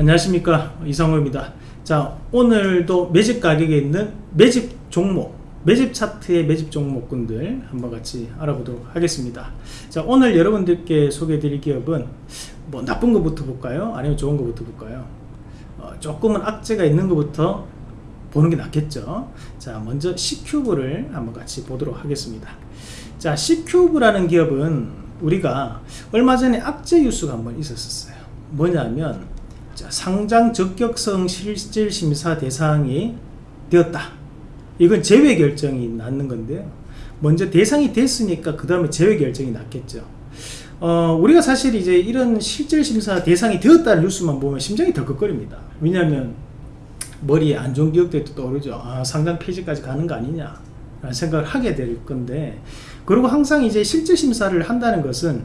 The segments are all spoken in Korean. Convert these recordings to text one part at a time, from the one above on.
안녕하십니까. 이상호입니다. 자 오늘도 매집 가격에 있는 매집 종목 매집 차트의 매집 종목군들 한번 같이 알아보도록 하겠습니다. 자 오늘 여러분들께 소개해 드릴 기업은 뭐 나쁜 것부터 볼까요? 아니면 좋은 것부터 볼까요? 어, 조금은 악재가 있는 것부터 보는 게 낫겠죠? 자 먼저 C큐브를 한번 같이 보도록 하겠습니다. 자 C큐브라는 기업은 우리가 얼마 전에 악재 뉴스가 한번 있었어요. 뭐냐면 자, 상장 적격성 실질 심사 대상이 되었다. 이건 제외 결정이 났는 건데요. 먼저 대상이 됐으니까 그 다음에 제외 결정이 났겠죠. 어, 우리가 사실 이제 이런 실질 심사 대상이 되었다는 뉴스만 보면 심장이 덜컥거립니다. 왜냐하면 머리에 안 좋은 기억들이 떠오르죠. 아, 상장 폐지까지 가는 거 아니냐 라는 생각을 하게 될 건데 그리고 항상 이제 실질 심사를 한다는 것은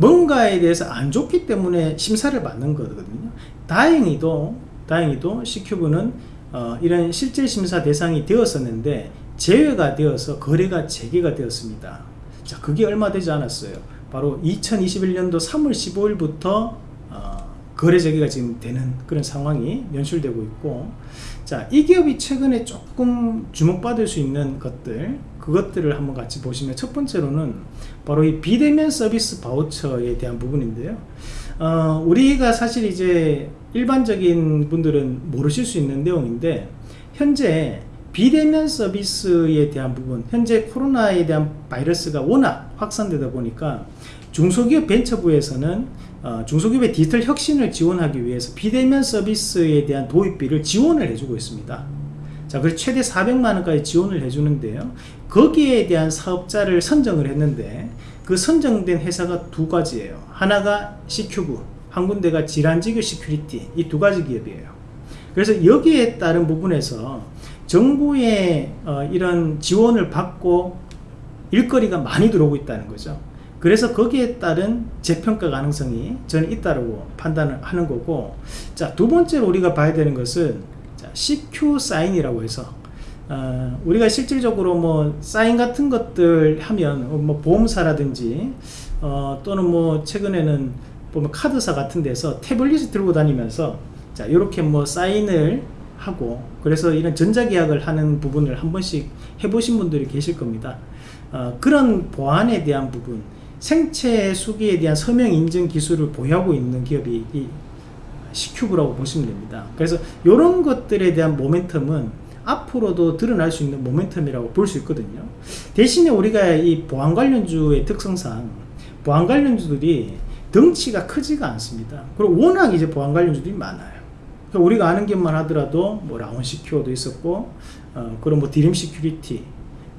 뭔가에 대해서 안 좋기 때문에 심사를 받는 거거든요. 다행히도 다행히도 C큐브는 어, 이런 실질 심사 대상이 되었었는데 제외가 되어서 거래가 재개가 되었습니다. 자 그게 얼마 되지 않았어요. 바로 2021년도 3월 15일부터 어, 거래 재개가 지금 되는 그런 상황이 연출되고 있고 자 이 기업이 최근에 조금 주목받을 수 있는 것들 그것들을 한번 같이 보시면 첫 번째로는 바로 이 비대면 서비스 바우처에 대한 부분인데요. 어, 우리가 사실 이제 일반적인 분들은 모르실 수 있는 내용인데 현재 비대면 서비스에 대한 부분 현재 코로나에 대한 바이러스가 워낙 확산되다 보니까 중소기업 벤처부에서는 어, 중소기업의 디지털 혁신을 지원하기 위해서 비대면 서비스에 대한 도입비를 지원을 해주고 있습니다 자 그래서 최대 400만 원까지 지원을 해주는데요. 거기에 대한 사업자를 선정을 했는데 그 선정된 회사가 두 가지예요. 하나가 시큐브 한 군데가 지란지교 시큐리티 이 두 가지 기업이에요. 그래서 여기에 따른 부분에서 정부의 어, 이런 지원을 받고 일거리가 많이 들어오고 있다는 거죠. 그래서 거기에 따른 재평가 가능성이 저는 있다고 판단을 하는 거고 자 두 번째로 우리가 봐야 되는 것은 자, CQ 사인이라고 해서 어, 우리가 실질적으로 뭐 사인 같은 것들 하면 뭐 보험사라든지 어, 또는 뭐 최근에는 보면 카드사 같은 데서 태블릿을 들고 다니면서 자 이렇게 뭐 사인을 하고 그래서 이런 전자계약을 하는 부분을 한 번씩 해보신 분들이 계실 겁니다. 어, 그런 보안에 대한 부분 생체 수기에 대한 서명 인증 기술을 보유하고 있는 기업이 이 시큐브라고 보시면 됩니다. 그래서 이런 것들에 대한 모멘텀은 앞으로도 드러날 수 있는 모멘텀이라고 볼 수 있거든요. 대신에 우리가 이 보안 관련주의 특성상 보안 관련주들이 덩치가 크지가 않습니다. 그리고 워낙 이제 보안 관련주들이 많아요. 그러니까 우리가 아는 것만 하더라도 뭐 라온 시큐어도 있었고 어, 그런 뭐 드림 시큐리티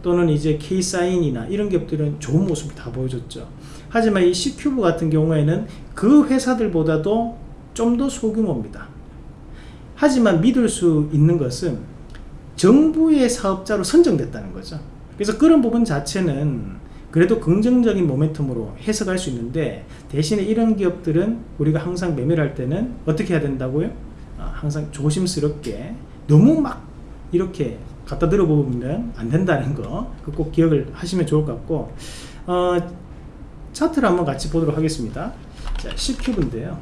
또는 이제 K사인이나 이런 기업들은 좋은 모습을 다 보여줬죠. 하지만 이 C큐브 같은 경우에는 그 회사들보다도 좀 더 소규모입니다. 하지만 믿을 수 있는 것은 정부의 사업자로 선정됐다는 거죠. 그래서 그런 부분 자체는 그래도 긍정적인 모멘텀으로 해석할 수 있는데 대신에 이런 기업들은 우리가 항상 매매를 할 때는 어떻게 해야 된다고요? 아, 항상 조심스럽게 너무 막 이렇게 갖다 들어보면 안 된다는 거꼭 기억을 하시면 좋을 것 같고 어, 차트를 한번 같이 보도록 하겠습니다. 자 C큐브인데요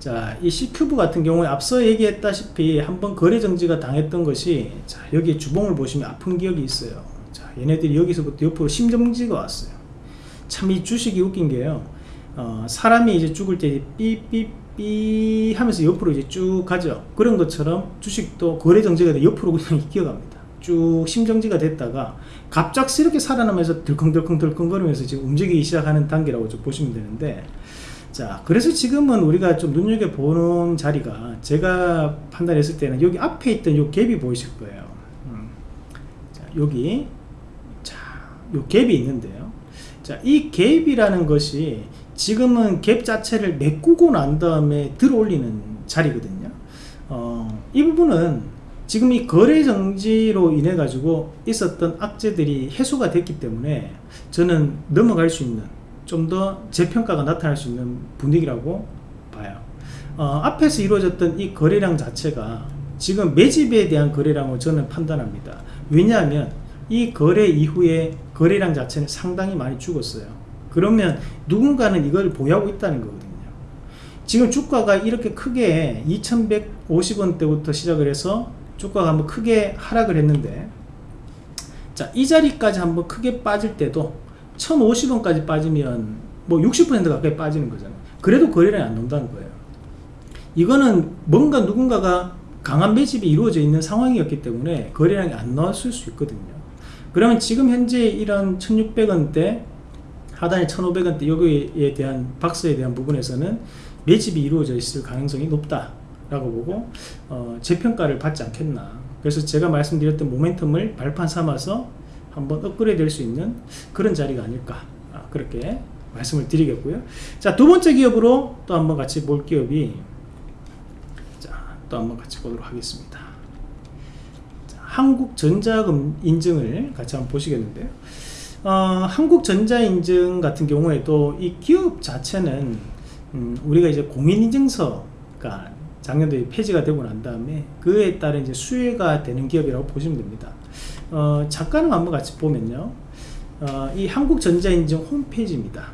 자, 이 C큐브 같은 경우에 앞서 얘기했다시피 한번 거래 정지가 당했던 것이 자, 여기 주봉을 보시면 아픈 기억이 있어요. 자, 얘네들이 여기서부터 옆으로 심정지가 왔어요. 참 이 주식이 웃긴 게요. 어, 사람이 이제 죽을 때 삐삐삐 하면서 옆으로 이제 쭉 가죠. 그런 것처럼 주식도 거래 정지가 돼 옆으로 그냥 기어갑니다. 쭉 심정지가 됐다가 갑작스럽게 살아나면서 들컹들컹들컹 거리면서 지금 움직이기 시작하는 단계라고 좀 보시면 되는데 자 그래서 지금은 우리가 좀 눈여겨보는 자리가 제가 판단했을 때는 여기 앞에 있던 요 갭이 보이실 거예요. 음. 자 여기. 자 요 갭이 있는데요. 자 이 갭이라는 것이 지금은 갭 자체를 메꾸고 난 다음에 들어 올리는 자리거든요. 어, 이 부분은 지금 이 거래 정지로 인해 가지고 있었던 악재들이 해소가 됐기 때문에 저는 넘어갈 수 있는 좀 더 재평가가 나타날 수 있는 분위기라고 봐요. 어, 앞에서 이루어졌던 이 거래량 자체가 지금 매집에 대한 거래량을 저는 판단합니다. 왜냐하면 이 거래 이후에 거래량 자체는 상당히 많이 죽었어요. 그러면 누군가는 이걸 보유하고 있다는 거거든요. 지금 주가가 이렇게 크게 2150원대부터 시작을 해서 주가가 한번 크게 하락을 했는데 자, 이 자리까지 한번 크게 빠질 때도 1050원까지 빠지면 뭐 60% 가까이 빠지는 거잖아요. 그래도 거래량이 안 논다는 거예요. 이거는 뭔가 누군가가 강한 매집이 이루어져 있는 상황이었기 때문에 거래량이 안 나왔을 수 있거든요. 그러면 지금 현재 이런 1600원대 하단에 1500원대 여기에 대한 박스에 대한 부분에서는 매집이 이루어져 있을 가능성이 높다 라고 보고 어, 재평가를 받지 않겠나 그래서 제가 말씀드렸던 모멘텀을 발판 삼아서 한번 업그레이드 될 수 있는 그런 자리가 아닐까. 아, 그렇게 말씀을 드리겠고요. 자 두 번째 기업으로 또 한번 같이 볼 기업이 자또 한번 같이 보도록 하겠습니다. 자, 한국전자금 인증을 같이 한번 보시겠는데요. 어, 한국전자인증 같은 경우에도 이 기업 자체는 음, 우리가 이제 공인인증서가 작년도에 폐지가 되고 난 다음에 그에 따른 이제 수혜가 되는 기업이라고 보시면 됩니다. 어, 잠깐은 한번 같이 보면요. 어, 이 한국전자인증 홈페이지입니다.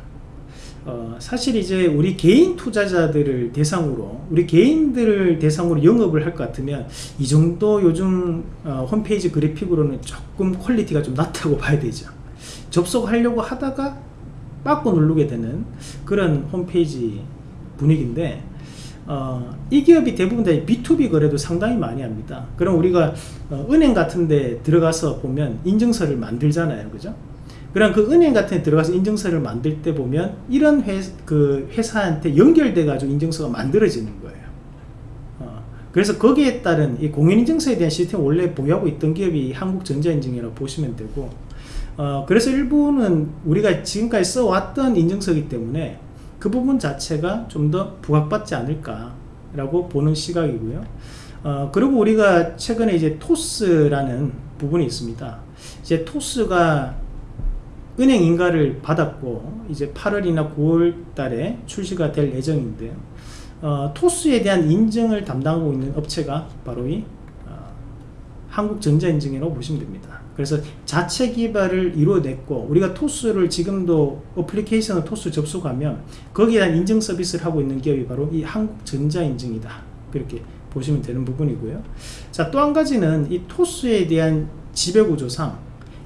어, 사실 이제 우리 개인 투자자들을 대상으로 우리 개인들을 대상으로 영업을 할 것 같으면 이 정도 요즘 어, 홈페이지 그래픽으로는 조금 퀄리티가 좀 낮다고 봐야 되죠 접속하려고 하다가 빠꾸 누르게 되는 그런 홈페이지 분위기인데 어, 이 기업이 대부분 다 B2B 거래도 상당히 많이 합니다. 그럼 우리가 어, 은행 같은 데 들어가서 보면 인증서를 만들잖아요. 그죠? 그럼 그 은행 같은 데 들어가서 인증서를 만들 때 보면 이런 회, 그 회사한테 연결돼 가지고 인증서가 만들어지는 거예요. 어, 그래서 거기에 따른 이 공인인증서에 대한 시스템 원래 보유하고 있던 기업이 한국전자인증이라고 보시면 되고 어, 그래서 일부는 우리가 지금까지 써왔던 인증서이기 때문에 그 부분 자체가 좀 더 부각받지 않을까 라고 보는 시각이고요. 어, 그리고 우리가 최근에 이제 토스라는 부분이 있습니다. 이제 토스가 은행 인가를 받았고 이제 8월이나 9월 달에 출시가 될 예정인데요. 어, 토스에 대한 인증을 담당하고 있는 업체가 바로 이 어, 한국전자인증이라고 보시면 됩니다. 그래서 자체 개발을 이루어냈고 우리가 토스를 지금도 어플리케이션을 토스 접속하면 거기에 대한 인증 서비스를 하고 있는 기업이 바로 이 한국전자인증이다. 그렇게 보시면 되는 부분이고요. 자 또 한 가지는 이 토스에 대한 지배구조상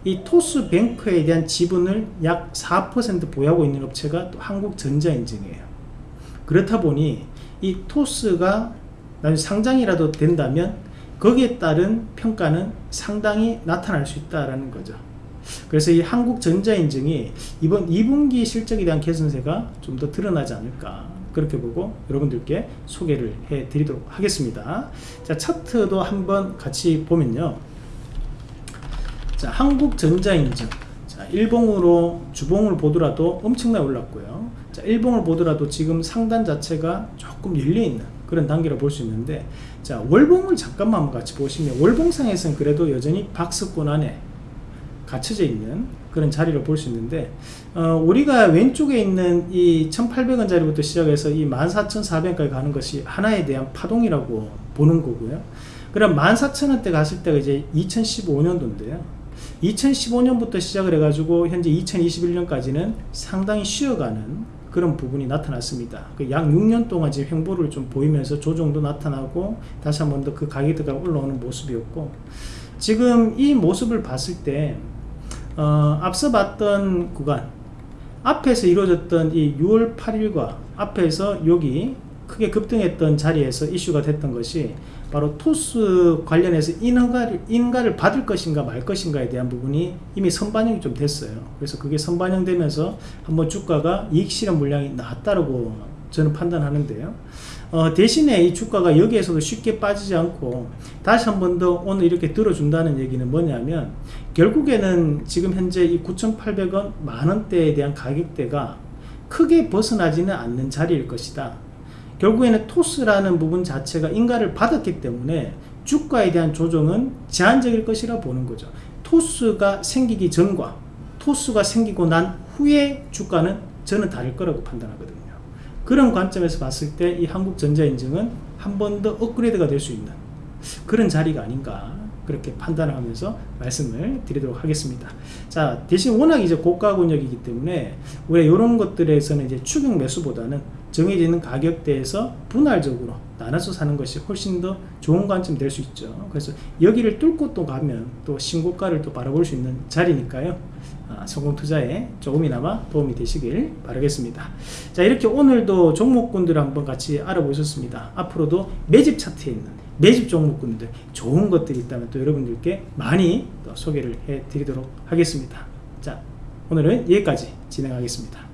이 토스뱅크에 대한 지분을 약 4% 보유하고 있는 업체가 또 한국전자인증이에요. 그렇다 보니 이 토스가 나중에 상장이라도 된다면 거기에 따른 평가는 상당히 나타날 수 있다라는 거죠. 그래서 이 한국전자인증이 이번 2분기 실적에 대한 개선세가 좀 더 드러나지 않을까 그렇게 보고 여러분들께 소개를 해 드리도록 하겠습니다. 자 차트도 한번 같이 보면요. 자 한국전자인증 자 일봉으로 주봉을 보더라도 엄청나게 올랐고요. 자 일봉을 보더라도 지금 상단 자체가 조금 열려있는 그런 단계로 볼 수 있는데 자 월봉을 잠깐만 같이 보시면 월봉상에서는 그래도 여전히 박스권 안에 갇혀져 있는 그런 자리를 볼 수 있는데 어, 우리가 왼쪽에 있는 이 1800원 자리부터 시작해서 이 14400원까지 가는 것이 하나에 대한 파동이라고 보는 거고요. 그럼 14000원대 갔을 때가 이제 2015년도인데요. 2015년부터 시작을 해가지고 현재 2021년까지는 상당히 쉬어가는 그런 부분이 나타났습니다. 그 약 6년 동안 지금 횡보를 좀 보이면서 조정도 나타나고 다시 한 번 더 그 가격대가 올라오는 모습이었고 지금 이 모습을 봤을 때 어, 앞서 봤던 구간 앞에서 이루어졌던 이 6월 8일과 앞에서 여기 크게 급등했던 자리에서 이슈가 됐던 것이 바로 토스 관련해서 인허가를, 인가를 받을 것인가 말 것인가에 대한 부분이 이미 선반영이 좀 됐어요. 그래서 그게 선반영되면서 한번 주가가 이익 실현 물량이 나왔다고 저는 판단하는데요. 어, 대신에 이 주가가 여기에서도 쉽게 빠지지 않고 다시 한 번 더 오늘 이렇게 들어준다는 얘기는 뭐냐면 결국에는 지금 현재 이 9,800원 만원대에 대한 가격대가 크게 벗어나지는 않는 자리일 것이다. 결국에는 토스라는 부분 자체가 인가를 받았기 때문에 주가에 대한 조정은 제한적일 것이라 보는 거죠. 토스가 생기기 전과 토스가 생기고 난 후에 주가는 저는 다를 거라고 판단하거든요. 그런 관점에서 봤을 때 이 한국전자인증은 한 번 더 업그레이드가 될 수 있는 그런 자리가 아닌가 그렇게 판단을 하면서 말씀을 드리도록 하겠습니다. 자, 대신 워낙 이제 고가 권역이기 때문에 우리가 이런 것들에서는 이제 추격 매수보다는 정해지는 가격대에서 분할적으로 나눠서 사는 것이 훨씬 더 좋은 관점이 될수 있죠. 그래서 여기를 뚫고 또 가면 또 신고가를 또 바라볼 수 있는 자리니까요. 아, 성공 투자에 조금이나마 도움이 되시길 바라겠습니다. 자, 이렇게 오늘도 종목군들을 한번 같이 알아보셨습니다. 앞으로도 매집 차트에 있는 매집 종목군들 좋은 것들이 있다면 또 여러분들께 많이 또 소개를 해 드리도록 하겠습니다. 자, 오늘은 여기까지 진행하겠습니다.